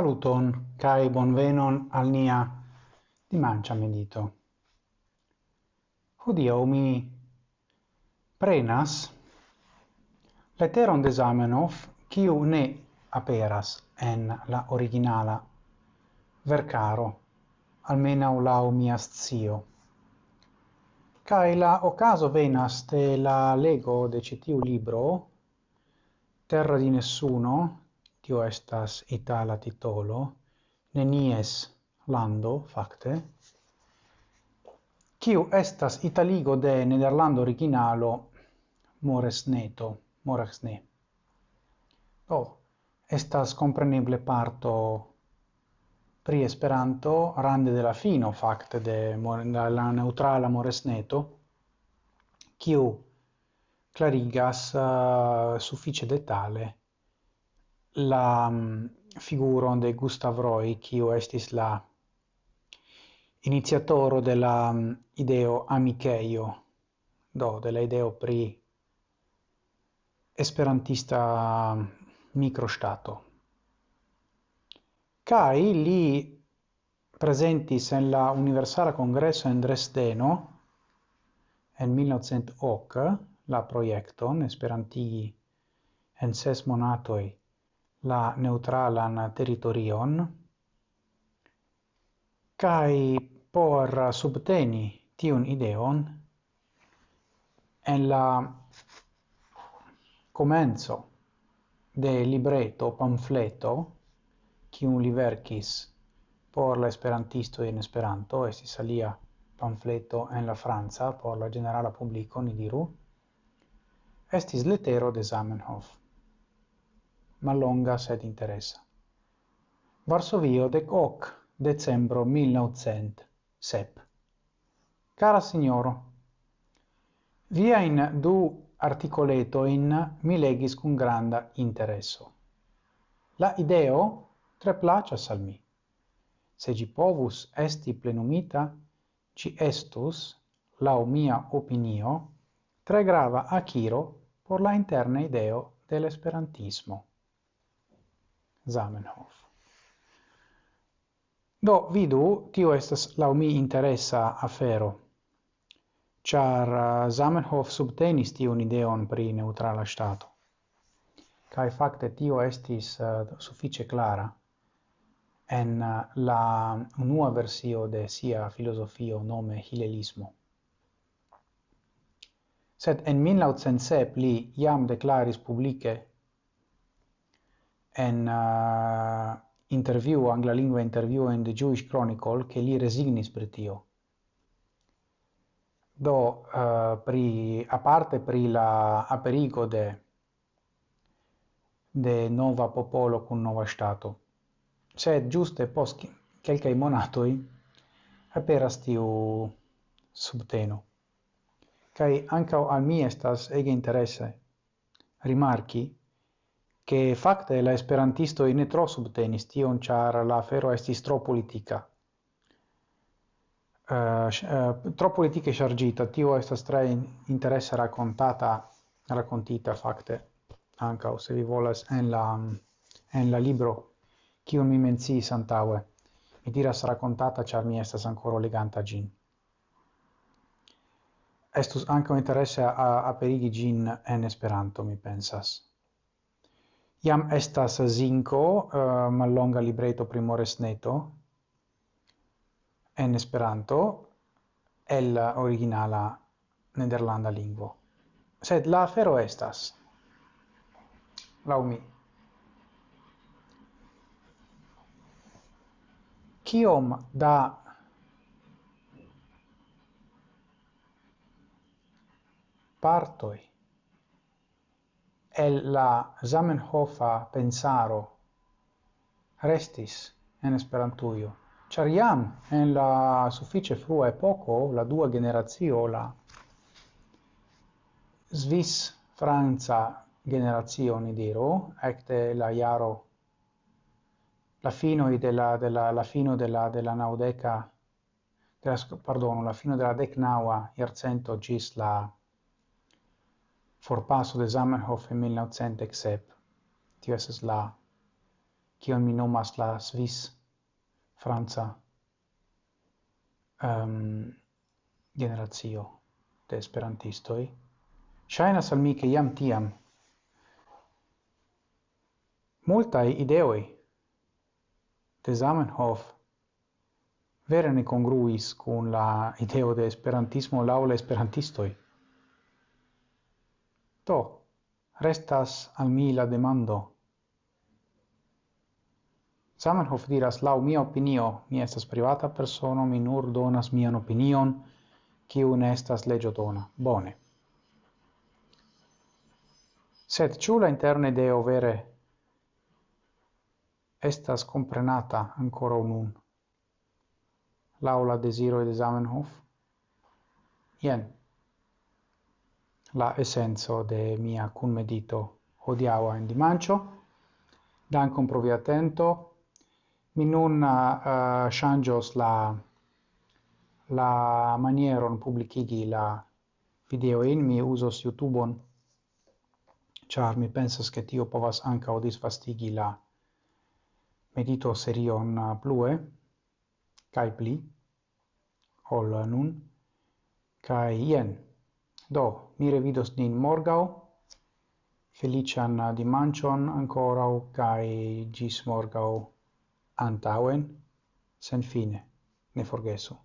Saluton kai bonvenon al nia dimancia medito. Hodio mi prenas letteron de Zamenhof kiu ne aperas en la originala vercaro almena lau mia zio. Kai la ocaso venas de la lego de citiu libro Terra di nessuno kio estas itala titolo, nenies lando, fakte, kiu estas italigo de nederlando originalo? Moresneto, moresne. Do, oh, estas compreneble parto pri Esperanto rande de la fino fakte de la neutrala moresneto, kiu clarigas uh, suffice detale la um, figuron de Gustav Roy, quio estis la iniziatoro de la um, ideo amiceio, do, de la ideo pri esperantista mm, microstato. Kai li presentis en la Universala Congresso en Dresdeno en 1908 la proiecton Esperantigi en ses monatoi la neutralan territorion kai por subteni tiun ideon en la comenzo de libreto pamfleto qui un liverkis por la esperantisto in esperanto si salia pamfleto en la franca por la generala publico ni diru estis letero de Zamenhof mallonga sed interessa. Varsovio, dec hoc, decembro 1907. Cara signoro, via in du articoleto in mi legis cum granda interesso. La ideo tre placas al mi. Se gi povus esti plenumita, ci estus, lau mia opinio, tre grava aciro por la interna ideo dell'esperantismo. Zamenhof. Do, vidu, tio estas lau mi interesa afero, char uh, Zamenhof subtenis tion ideon pri neutrala stato. Kai fakte tio estis uh, suffice clara en uh, la unua versio de sia filosofio nome hilelismo. Sed en 1907 li jam declaris publice en uh, interview, angla lingua interview in the Jewish Chronicle, che li resignis per tio. Do, uh, pri, a parte pri la aperigo de, de nova popolo con nova stato, sed giuste post quelcae monatoi aperas tiu subteno. kai anche al mi estas ege interesse rimarchi che fakte la esperantisto in tro subtenis tion char la afero estis tro politica. Uh, uh, tro politica chargita, tio estas tre interesse raccontata, raccontita fakte ankaŭ se vi volas en la en la libro kiu mi menci santaue. Mi diras raccontata char mi estas ancora leganta gin. Estus anca interesse a aperigi gin en Esperanto, mi pensas. Iam estas zinco uh, mallonga libreto primores neto, en Esperanto el originala nederlanda lingvo. Sed la afero estas, lau mi, kiom da partoi el la Zamenhofa pensaro restis en Esperantujo. Ĉar jam en la sufiĉe frua epoko, la dua generacio, la Svis-Franca generazio ni diru, ecte la iaro la fino de la de la la fino de la de la naudeca de la, perdono, la fino della decnaua iarcento gis la forpaso de Zamenhof in 1907. Tio esas la, kion mi nomas la Swiss, Franca, ehm, um, generazio de esperantistoi. Shainas al mi che iam tiam multae ideoi de Zamenhof vere ne congruis cun la ideo de esperantismo laula esperantistoi. To restas al mi la demando. Zamenhof diras, lau mia opinio, mi estas privata persona, mi nur donas mian opinion, kiu ne estas legio dona. Bone. Sed ciu la interne deo vere estas comprenata ancora unun? Laula desiro de Zamenhof? Ien, la essenzo de mia cunmedito. Medito en in Dankon pro provi atento. Mi nun uh, uh changios la la manieron publicigi la video in mi uzos youtube char mi pensas che tio povas anca odis fastigi la medito serion uh, plue kai pli ol nun kai ien Do, mi revidos nin morgau. Felician dimancion ancorau, cae gis morgau antauen, sen fine, ne forgesu.